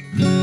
Mm-hmm.